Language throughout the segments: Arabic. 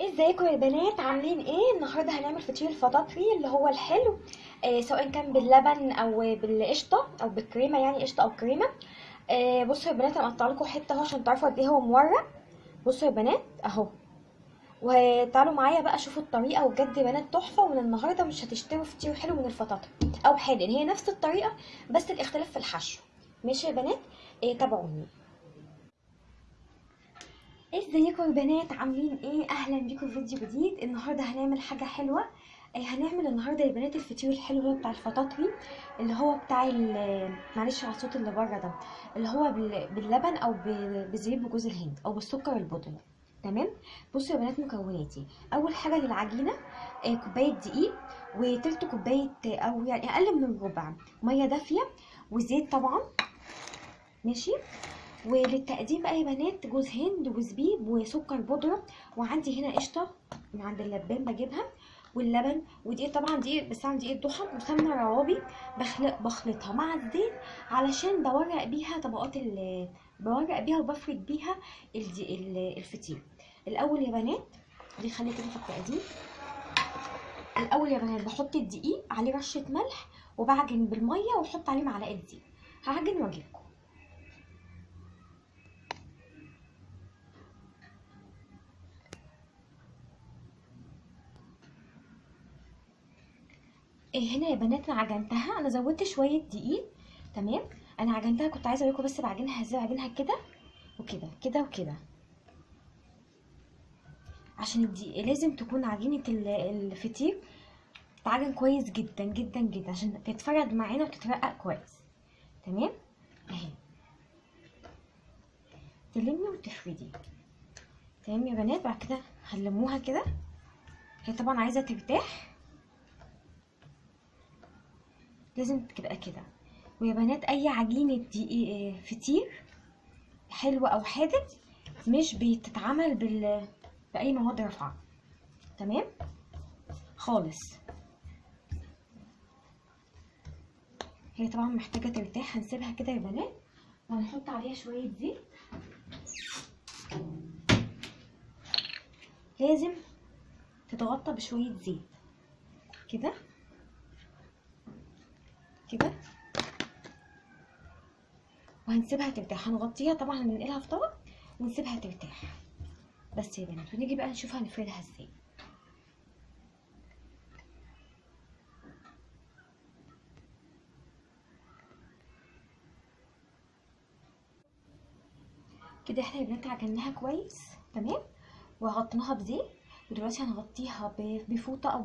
ازيكم يا بنات؟ عاملين إيه؟ النهارده هنعمل فطير الفطاطري اللي هو الحلو. آه سواء كان باللبن أو بالقشطة أو بالكريمة يعني قشطة أو كريمة. آه بصوا يا بنات أنا مقطعه لكم حتة اهو عشان تعرفوا قد إيه هو مورق. بصوا يا بنات اهو. وتعالوا معايا بقى شوفوا الطريقة وبجد يا بنات تحفة. ومن النهارده مش هتشتروا فطير حلو من الفطاطري أو حادق. هي نفس الطريقة بس الاختلاف في الحشو. ماشي يا بنات؟ آه تابعوني. إزيكم يا بنات؟ عاملين إيه؟ أهلا بيكم في فيديو جديد. النهارده هنعمل حاجة حلوة. آه، هنعمل النهارده يا بنات الفطير الحلو بتاع الفطاطري اللي هو بتاع معلش على الصوت اللي بره ده اللي هو بال- باللبن أو بزبيب بجوز الهند أو بالسكر البودرة تمام؟ بصوا يا بنات مكوناتي. أول حاجة للعجينة آه، كوباية دقيق وتلت كوباية أو يعني أقل من الربع مية دافية وزيت طبعا. ماشي؟ وللتقديم بقى يا بنات جوز هند وزبيب وسكر بودرة. وعندي هنا قشطة من عند اللبان بجيبها واللبن ودقيق طبعا دقيق بستعمل دقيق الضحى وسمنة روابي. بخلق بخلطها مع الزيت علشان بورق بيها طبقات ال بورق بيها وبفرد بيها الفطير. الأول يا بنات دي خلي كده في التقديم. الأول يا بنات بحط الدقيق عليه رشة ملح وبعجن بالمية وأحط عليه معلقة زيت هعجن وأجيلكم. هنا يا بنات أنا عجنتها. أنا زودت شوية دقيق تمام؟ أنا عجنتها كنت عايزة اوريكم بس بعجنها إزاي بعجنها كده وكده كده وكده. عشان الدقيق لازم تكون عجينة ال- الفطير تتعجن كويس جدا جدا جدا عشان تتفرد معانا وتترقق كويس. تمام؟ أهي. تلمي وتفردي. تمام يا بنات؟ بعد كده هنلموها كده. هي طبعا عايزة ترتاح. لازم تبقى كده. ويا بنات أي عجينة دي فطير حلو أو حادق مش بتتعمل بال بأي مواد رافعه تمام؟ خالص. هي طبعا محتاجة ترتاح. هنسيبها كده يا بنات. وهنحط عليها شوية زيت. لازم تتغطى بشوية زيت. كده؟ كده. وهنسيبها ترتاح. هنغطيها طبعا هننقلها في طبق ونسيبها ترتاح. بس يا بنات ونيجي بقى نشوف هنفردها إزاي. كده إحنا يا بنات عجناها كويس تمام؟ وغطيناها بزيت. ودلوقتي هنغطيها بفوطة أو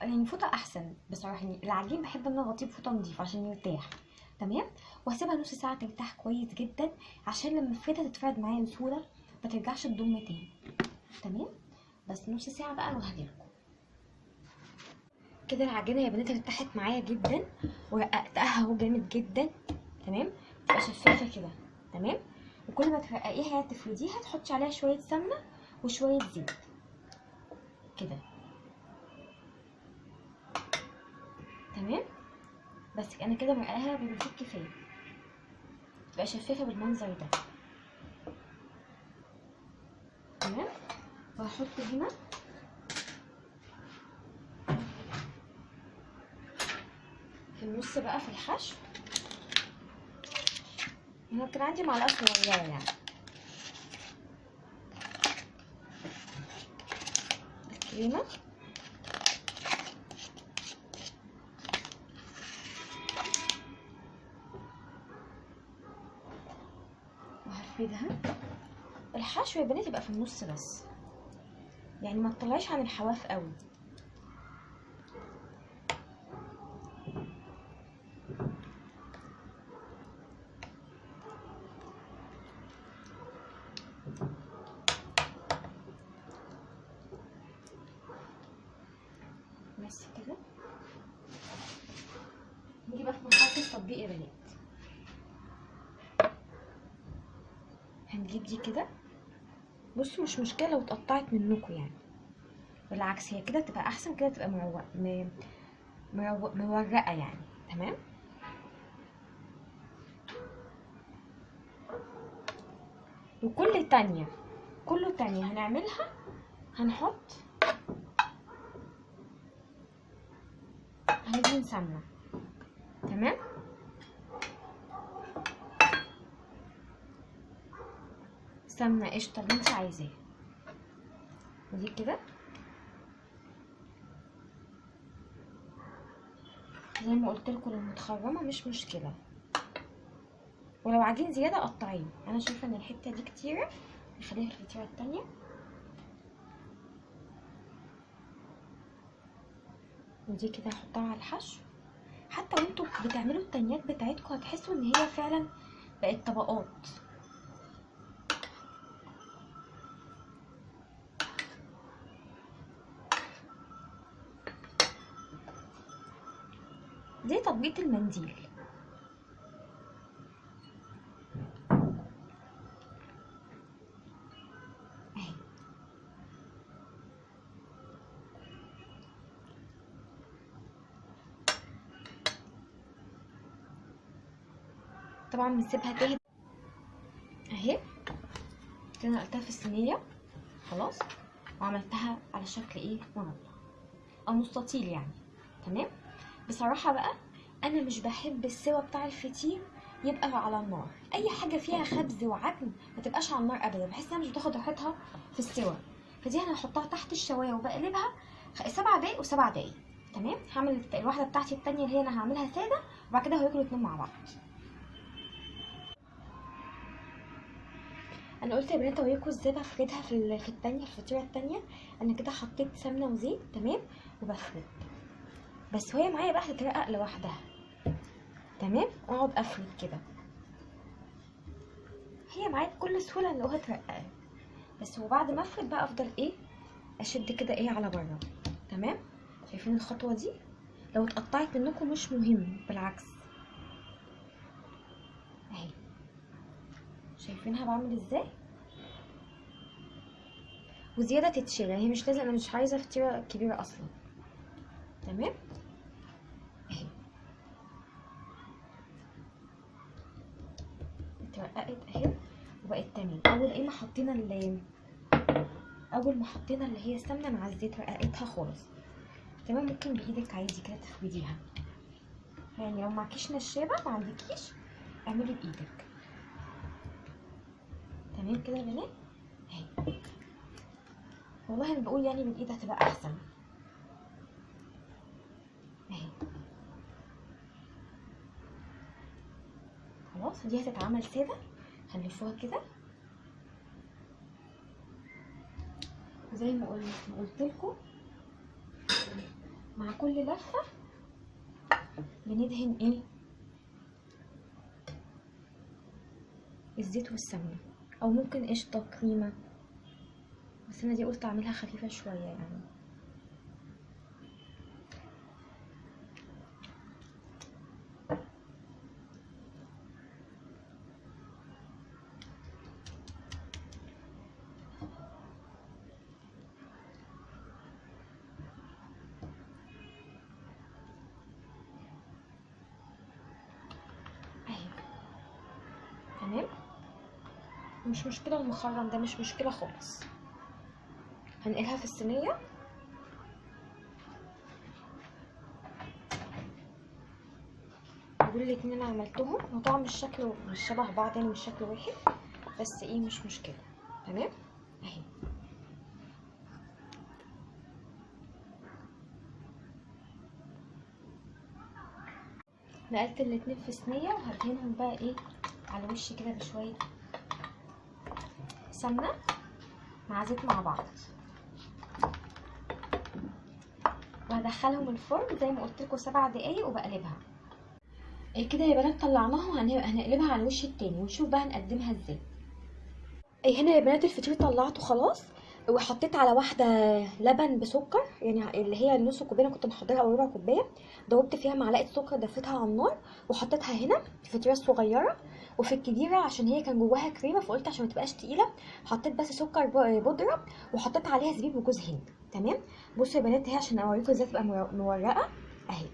يعني فوطة أحسن بصراحه يعني العجين بحب إن أنا أغطيه بفوطة نضيفه عشان يرتاح. تمام؟ وهسيبها نص ساعة ترتاح كويس جدا عشان لما افردها تتفرد معايا بسهولة ما ترجعش تضم تاني. تمام؟ بس نص ساعة بقى وهجيلكم كده العجينة يا بنات ارتاحت معايا جدا ورققتها أهو جامد جدا. تمام؟ تبقى شفافة كده. تمام؟ وكل ما ترققيها تفرديها تحطي عليها شوية سمنة وشوية زيت. كده. بس أنا كده مرقاها بمزيد كفاية. تبقى شفافة بالمنظر ده. تمام؟ وهحط هنا. في النص بقى في الحشو. هنا كان عندي معلقة صغيرة يعني. الكريمه يا بنات يبقى في النص بس. يعني ما تطلعيش عن الحواف قوي. بس كده. نيجي بقى في مرحلة التطبيق يا بنات. هنجيب دي كده. بصوا مش مشكلة لو اتقطعت منكم يعني. بالعكس هي كده تبقى أحسن كده تبقى مورقة يعني. تمام؟ وكل تانية كل تانية هنعملها هنحط هندهن سمنة تمام سمنة قشطة اللي انت عايزاه. ودي كده. زي ما قلت لكم لو متخرمة مش مشكلة. ولو عايزين زيادة قطعيه أنا شايفة إن الحتة دي كتيرة. نخليها في الفطيرة التانية. ودي كده هحطها على الحشو. حتى وانتوا بتعملوا التانيات بتاعتكم هتحسوا إن هي فعلا بقت طبقات. تطبيق المنديل. طبعا بنسيبها تهدى. أهي. كده نقلتها في الصينية. خلاص. وعملتها على شكل إيه؟ مربع. أو مستطيل يعني. تمام؟ بصراحة بقى أنا مش بحب السوا بتاع الفطير يبقى على النار. أي حاجة فيها خبز وعجن ما تبقاش على النار ابدا. بحس إنها مش بتاخد راحتها في السوا. فدي أنا هحطها تحت الشواية وبقلبها سبع دقايق وسبع دقايق. تمام؟ هعمل الواحدة بتاعتي التانية اللي هي أنا هعملها سادة وبعد كده هياكلوا الاتنين مع بعض. أنا قلت يا بنات اوريكم إزاي بفردها في في التانية الفطيرة التانية. أنا كده حطيت سمنة وزيت تمام؟ وبفرد بس وهي معايا بقى هتترقق لوحدها. تمام؟ وأقعد أفرد كده. هي معايا بكل سهولة إن هو بس وبعد ما أفرد بقى أفضل إيه؟ أشد كده إيه على بره. تمام؟ شايفين الخطوة دي؟ لو اتقطعت منكم مش مهم بالعكس. أهي. شايفينها بعمل إزاي؟ وزيادة تتشيل يعني هي مش لازم أنا مش عايزة فطيره كبيره أصلا. تمام اهي اترققت اهي وبقت تمام اول إيه ما حطينا ال أول ما حطينا اللي هي السمنة مع الزيت رققتها خالص. تمام؟ ممكن بإيدك عادي كده تفرديها. يعني لو معكيش نشابة ما عندكيش اعملي بإيدك. تمام كده يا بنات؟ اهي. والله أنا بقول يعني بالايد هتبقى أحسن. اهي. خلاص دي هتتعمل سادة. هنلفوها كده. زي ما قلت لكم مع كل لفة بندهن إيه؟ الزيت والسمنة. أو ممكن قشطة كريمة. بس أنا دي قلت أعملها خفيفة شوية يعني اهي تمام مش مشكلة المخرم ده مش مشكلة خالص. هنقلها في الصينية. دول الاتنين عملتهم هو طبعا مش شكله مش شبه بعض يعني مش شكل واحد. بس إيه مش مشكلة. تمام؟ أهي. نقلت الاتنين في صينية. وهدهنهم بقى إيه على وش كده بشوية. سمنه مع زيت مع بعض. وهدخلهم الفرن زي ما قلت لكم سبع دقايق وبقلبها. إيه كده يا بنات طلعناها وهن- هنقلبها على الوش التاني ونشوف بقى هنقدمها إزاي. إيه هنا يا بنات الفطير طلعته خلاص. وحطيت على واحدة لبن بسكر يعني اللي هي النص كوباية كنت محضره أو ربع كوباية دوبت فيها معلقة سكر دفيتها على النار وحطيتها هنا في الفطيره الصغيره وفي الكبيرة عشان هي كان جواها كريمة فقلت عشان ما تبقاش تقيلة حطيت بس سكر بودرة وحطيت عليها زبيب وجوز هند. تمام؟ بصوا يا بنات اهي عشان اوريكم إزاي تبقى مور- مورقة. اهي.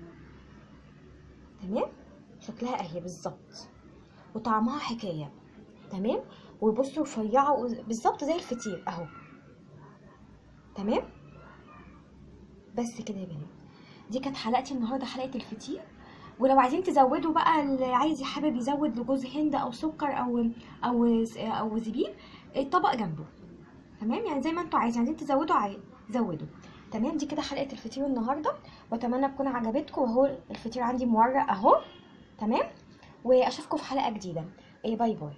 تمام؟ شكلها اهي بالظبط. وطعمها حكاية. تمام؟ وبصوا رفيعة بالظبط زي الفطير اهو. تمام؟ بس كده يا بنات دي كانت حلقتي النهارده حلقة الفطير. ولو عايزين تزودوا بقى اللي عايز حابب يزود لجوز هند أو سكر أو أو أو زبيب الطبق جنبه. تمام؟ يعني زي ما أنتوا عايزين. عايزين تزودوا عايز زودوا. تمام؟ دي كده حلقة الفطير النهارده. وأتمنى تكون عجبتكم. وهو الفطير عندي مورق أهو. تمام؟ وأشوفكم في حلقة جديدة. إيه bye bye.